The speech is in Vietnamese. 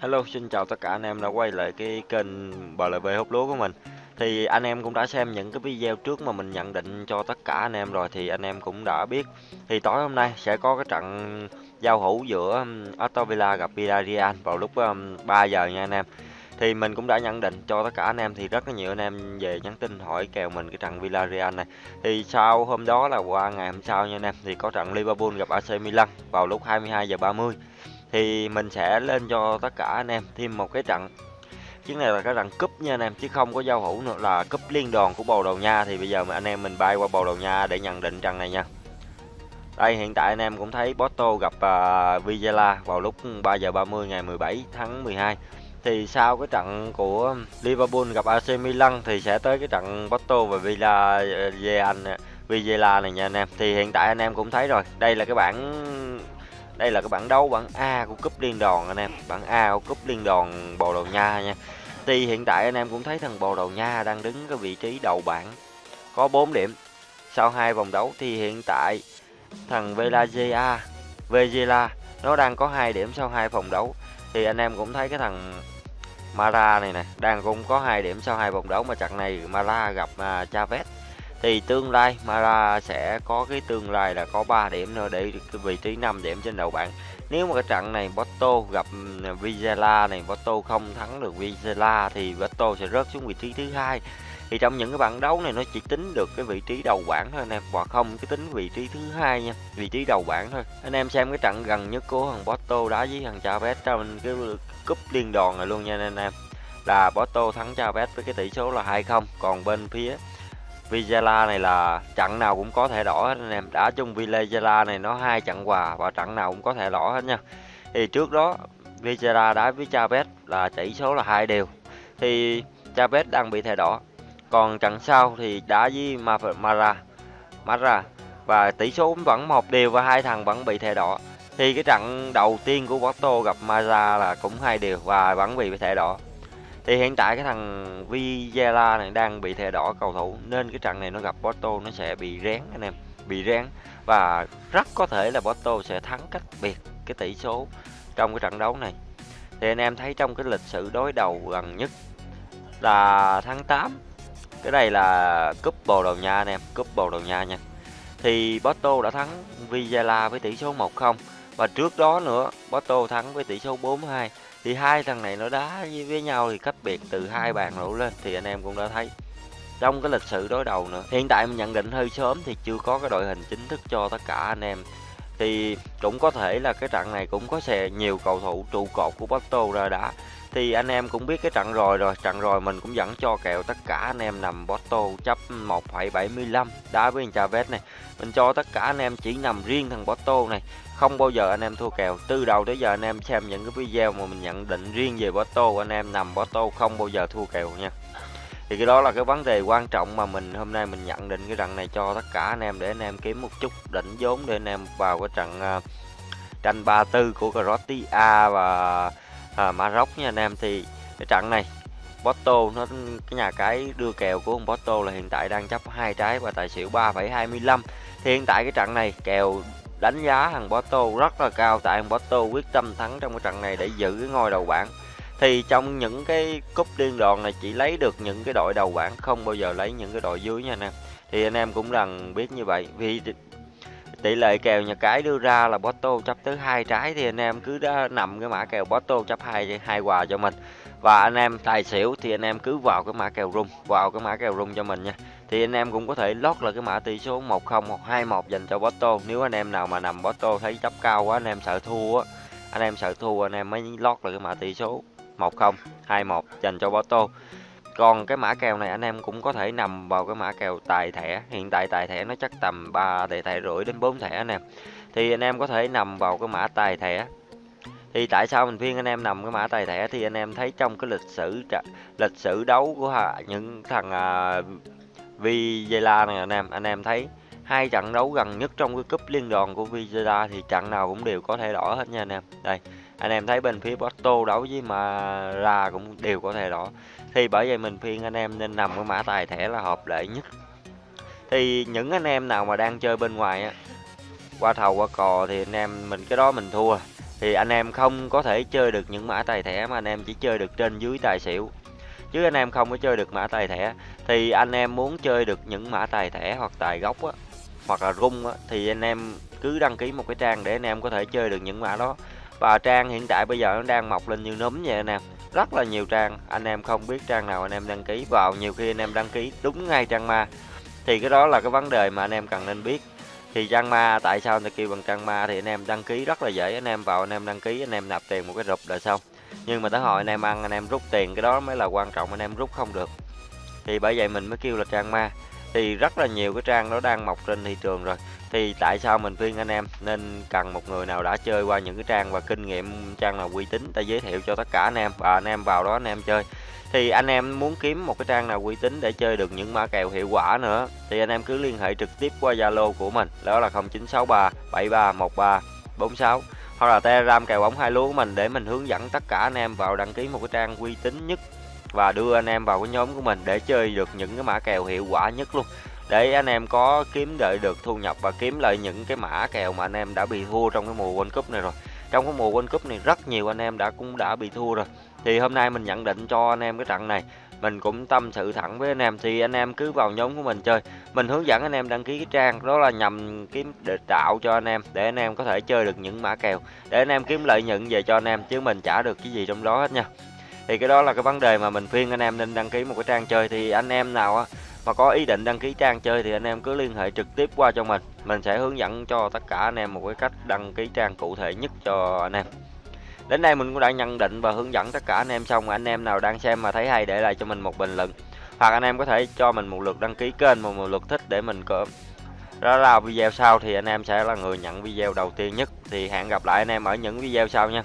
Hello, xin chào tất cả anh em đã quay lại cái kênh BLB hút lúa của mình. Thì anh em cũng đã xem những cái video trước mà mình nhận định cho tất cả anh em rồi thì anh em cũng đã biết. Thì tối hôm nay sẽ có cái trận giao hữu giữa um, Aston Villa gặp Villarreal vào lúc um, 3 giờ nha anh em. Thì mình cũng đã nhận định cho tất cả anh em thì rất là nhiều anh em về nhắn tin hỏi kèo mình cái trận Villarreal này. Thì sau hôm đó là qua ngày hôm sau nha anh em thì có trận Liverpool gặp AC Milan vào lúc 22 giờ 30 thì mình sẽ lên cho tất cả anh em thêm một cái trận. Chiến này là cái trận cúp nha anh em chứ không có giao hữu nữa là cúp liên đoàn của bồ đầu nha. Thì bây giờ mà anh em mình bay qua bồ đầu nha để nhận định trận này nha. Đây hiện tại anh em cũng thấy Porto gặp à, uh, Villa vào lúc 3 giờ 30 ngày 17 tháng 12 thì sau cái trận của Liverpool gặp AC Milan thì sẽ tới cái trận Porto và Villa à, Villa này nha anh em. Thì hiện tại anh em cũng thấy rồi đây là cái bảng đây là cái bảng đấu bảng A của cúp liên đoàn anh em. Bảng A của cúp liên đoàn Bồ Đào Nha nha. Thì hiện tại anh em cũng thấy thằng Bồ Đào Nha đang đứng cái vị trí đầu bảng có 4 điểm. Sau hai vòng đấu thì hiện tại thằng Velazia Vegela nó đang có hai điểm sau hai vòng đấu. Thì anh em cũng thấy cái thằng Mara này nè đang cũng có hai điểm sau hai vòng đấu. Mà trận này Mara gặp uh, Chavez thì tương lai, Mara sẽ có cái tương lai là có 3 điểm nữa để cái vị trí 5 điểm trên đầu bảng. Nếu mà cái trận này Porto gặp ừ, Vizela này, Porto không thắng được Vizela thì Porto sẽ rớt xuống vị trí thứ hai. Thì trong những cái bảng đấu này nó chỉ tính được cái vị trí đầu bảng thôi anh em, và không cái tính vị trí thứ hai nha, vị trí đầu bảng thôi. Anh em xem cái trận gần nhất của thằng Porto đá với thằng Chavez trong cái cúp liên đoàn này luôn nha anh em. Là Porto thắng Chavez với cái tỷ số là 2-0 còn bên phía Vizela này là trận nào cũng có thể đỏ hết anh em. Đã chung Vizela này nó hai trận quà và trận nào cũng có thể đỏ hết nha. Thì trước đó Vizela đá với Chavez là tỷ số là hai đều. Thì Chavez đang bị thẻ đỏ. Còn trận sau thì đá với Mara. Mara và tỷ số vẫn một đều và hai thằng vẫn bị thẻ đỏ. Thì cái trận đầu tiên của Porto gặp Mara là cũng hai đều và vẫn bị thẻ đỏ thì hiện tại cái thằng Vizela này đang bị thẻ đỏ cầu thủ, nên cái trận này nó gặp Porto nó sẽ bị rén anh em, bị rén. Và rất có thể là Porto sẽ thắng cách biệt cái tỷ số trong cái trận đấu này. Thì anh em thấy trong cái lịch sử đối đầu gần nhất là tháng 8 cái này là cúp Bồ Đào Nha anh em, cúp Bồ Đào Nha nha. Thì Porto đã thắng Vizela với tỷ số 1-0 và trước đó nữa, Porto thắng với tỷ số 4-2 thì hai thằng này nó đá với nhau thì cách biệt từ hai bàn đổ lên thì anh em cũng đã thấy. Trong cái lịch sử đối đầu nữa, hiện tại mình nhận định hơi sớm thì chưa có cái đội hình chính thức cho tất cả anh em. Thì cũng có thể là cái trận này cũng có xe nhiều cầu thủ trụ cột của Porto ra đá thì anh em cũng biết cái trận rồi rồi. Trận rồi mình cũng dẫn cho kèo tất cả anh em nằm Porto chấp 1,75 đá với Chavez này mình cho tất cả anh em chỉ nằm riêng thằng Porto này. Không bao giờ anh em thua kèo. Từ đầu tới giờ anh em xem những cái video mà mình nhận định riêng về Porto anh em nằm Porto không bao giờ thua kèo nha. Thì cái đó là cái vấn đề quan trọng mà mình hôm nay mình nhận định cái trận này cho tất cả anh em để anh em kiếm một chút đỉnh vốn để anh em vào cái trận uh, tranh 34 của Croatia và à, Maroc nha anh em thì cái trận này Porto nó cái nhà cái đưa kèo của ông Porto là hiện tại đang chấp hai trái và tài xỉu 3,25 thì hiện tại cái trận này kèo đánh giá thằng Porto rất là cao tại thằng Porto quyết tâm thắng trong cái trận này để giữ cái ngôi đầu bảng. Thì trong những cái cúp liên đoàn này chỉ lấy được những cái đội đầu bảng không bao giờ lấy những cái đội dưới nha anh em. Thì anh em cũng cần biết như vậy vì tỷ lệ kèo nhà cái đưa ra là Porto chấp tới hai trái thì anh em cứ đã nằm cái mã kèo Porto chấp hai hai quà cho mình. Và anh em tài xỉu thì anh em cứ vào cái mã kèo rung, vào cái mã kèo rung cho mình nha. Thì anh em cũng có thể lót là cái mã tỷ số 10 hoặc 21 dành cho Porto nếu anh em nào mà nằm Porto thấy chấp cao quá, anh em sợ thua á, anh em sợ thua anh em mới lót là cái mã tỷ số 10 21 dành cho Porto còn cái mã kèo này anh em cũng có thể nằm vào cái mã kèo tài thẻ. Hiện tại tài thẻ nó chắc tầm 3 tài thẻ rưỡi đến 4 thẻ anh em. Thì anh em có thể nằm vào cái mã tài thẻ. Thì tại sao mình khuyên anh em nằm cái mã tài thẻ? Thì anh em thấy trong cái lịch sử lịch sử đấu của những thằng à, Vizela này anh em anh em thấy hai trận đấu gần nhất trong cái cúp liên đoàn của Vizela thì trận nào cũng đều có thể đỏ hết nha anh em. Đây anh em thấy bên phía Porto đấu với mà ra cũng đều có thể đỏ. Thì bởi vậy mình khuyên anh em nên nằm cái mã tài thẻ là hợp lệ nhất. Thì những anh em nào mà đang chơi bên ngoài á, qua thầu, qua cò thì anh em mình, cái đó mình thua. Thì anh em không có thể chơi được những mã tài thẻ mà anh em chỉ chơi được trên dưới tài xỉu. Chứ anh em không có chơi được mã tài thẻ, thì anh em muốn chơi được những mã tài thẻ hoặc tài gốc á, hoặc là rung á, thì anh em cứ đăng ký một cái trang để anh em có thể chơi được những mã đó và trang hiện tại bây giờ nó đang mọc lên như nấm vậy anh em rất là nhiều trang. Anh em không biết trang nào anh em đăng ký. Vào nhiều khi anh em đăng ký đúng ngay trang ma. Thì cái đó là cái vấn đề mà anh em cần nên biết. Thì trang ma, tại sao người ta kêu bằng trang ma thì anh em đăng ký rất là dễ. Anh em vào anh em đăng ký, anh em nạp tiền một cái rụp là xong. Nhưng mà tới hồi anh em ăn, anh em rút tiền, cái đó mới là quan trọng. Anh em rút không được. Thì bởi vậy mình mới kêu là trang ma thì rất là nhiều cái trang nó đang mọc trên thị trường rồi. Thì tại sao mình khuyên anh em nên cần một người nào đã chơi qua những cái trang và kinh nghiệm trang nào uy tín, ta giới thiệu cho tất cả anh em và anh em vào đó anh em chơi. Thì anh em muốn kiếm một cái trang nào uy tín để chơi được những mã kèo hiệu quả nữa, thì anh em cứ liên hệ trực tiếp qua Zalo của mình, đó là 0963 7313 46 hoặc là Telegram kèo bóng hai lúa của mình để mình hướng dẫn tất cả anh em vào đăng ký một cái trang uy tín nhất và đưa anh em vào cái nhóm của mình để chơi được những cái mã kèo hiệu quả nhất luôn. Để anh em có kiếm đợi được thu nhập và kiếm lợi những cái mã kèo mà anh em đã bị thua trong cái mùa World Cup này rồi. Trong cái mùa World Cup này rất nhiều anh em đã cũng đã bị thua rồi. Thì hôm nay mình nhận định cho anh em cái trận này, mình cũng tâm sự thẳng với anh em. Thì anh em cứ vào nhóm của mình chơi. Mình hướng dẫn anh em đăng ký cái trang, đó là nhằm kiếm để tạo cho anh em, để anh em có thể chơi được những mã kèo. Để anh em kiếm lợi nhuận về cho anh em, chứ mình trả được cái gì trong đó hết nha thì cái đó là cái vấn đề mà mình khuyên anh em nên đăng ký một cái trang chơi. Thì anh em nào á mà có ý định đăng ký trang chơi thì anh em cứ liên hệ trực tiếp qua cho mình. Mình sẽ hướng dẫn cho tất cả anh em một cái cách đăng ký trang cụ thể nhất cho anh em. Đến đây mình cũng đã nhận định và hướng dẫn tất cả anh em xong. Anh em nào đang xem mà thấy hay để lại cho mình một bình luận. Hoặc anh em có thể cho mình một lượt đăng ký kênh và một lượt thích để mình có đó là video sau thì anh em sẽ là người nhận video đầu tiên nhất. Thì hẹn gặp lại anh em ở những video sau nha.